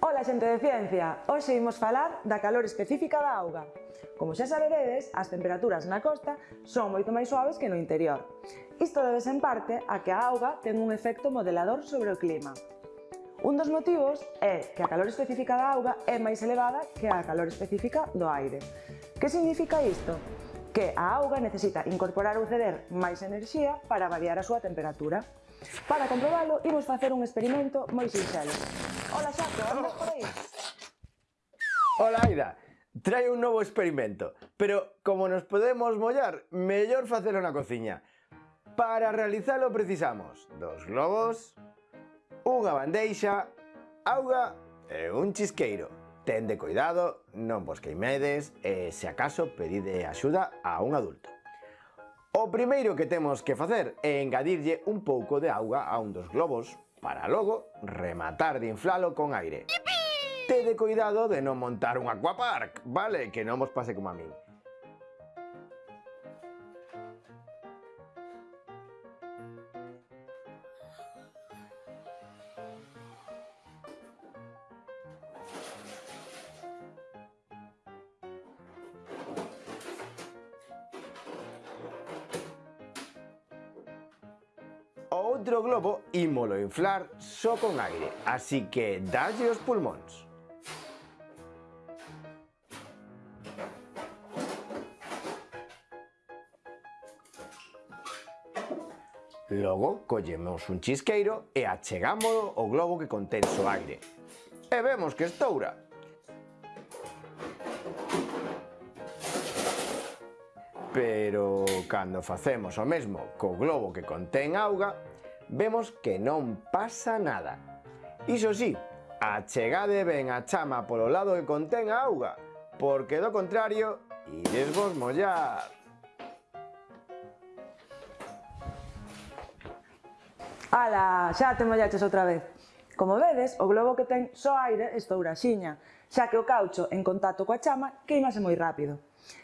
Ola xente de ciencia, hoxe imos falar da calor específica da auga. Como xa saberedes, as temperaturas na costa son moito máis suaves que no interior. Isto debes en parte a que a auga ten un efecto modelador sobre o clima. Un dos motivos é que a calor específica da auga é máis elevada que a calor específica do aire. Que significa isto? Que a auga necesita incorporar ou ceder máis enerxía para variar a súa temperatura. Para comprobalo, imos facer un experimento moi sinxelo. Ola, Xaco, andas por aí? Ola, Aida. Trae un novo experimento, pero como nos podemos mollar, mellor facelo na cociña. Para realizalo precisamos dos globos, unha bandeixa, auga e un chisqueiro. Tende cuidado, non vos queimedes e, se acaso, pedide axuda a un adulto. O primeiro que temos que facer é engadirlle un pouco de auga a un dos globos, para logo rematar de inflalo con aire. ¡Yipi! Tede cuidado de non montar un aquapark, vale? Que non vos pase como a min. outro globo ímolo inflar só con aire, así que dalle os pulmóns. Logo, collemos un chisqueiro e achegámolo ao globo que contén o aire. E vemos que estoura. Pero cando facemos o mesmo co globo que contén auga, vemos que non pasa nada. Iso sí, achegade ben a chama polo lado que contén a auga, porque do contrario, ides vos mollar. Ala, xa te mollaches outra vez. Como vedes, o globo que ten só aire estoura xiña, xa que o caucho en contacto coa chama queimase moi rápido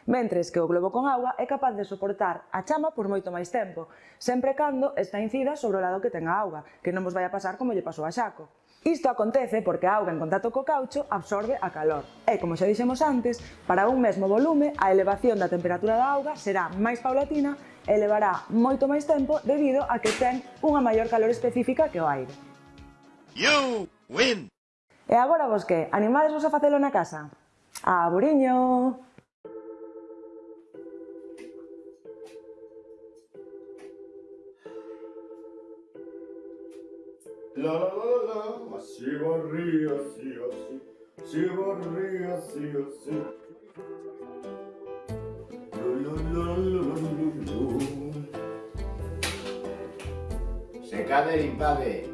mentres que o globo con auga é capaz de soportar a chama por moito máis tempo, sempre cando está incida sobre o lado que ten a auga, que non vos vai a pasar como lle pasou a Xaco. Isto acontece porque a auga en contacto co caucho absorbe a calor e, como xa dixemos antes, para un mesmo volume a elevación da temperatura da auga será máis paulatina e levará moito máis tempo debido a que ten unha maior calor específica que o aire. You win! E agora vos que, animadesvos a facelo na casa? Aburiño! La la la la la, si borría, si o si, si borría, si o si. La la la la. Se cabe y pabe.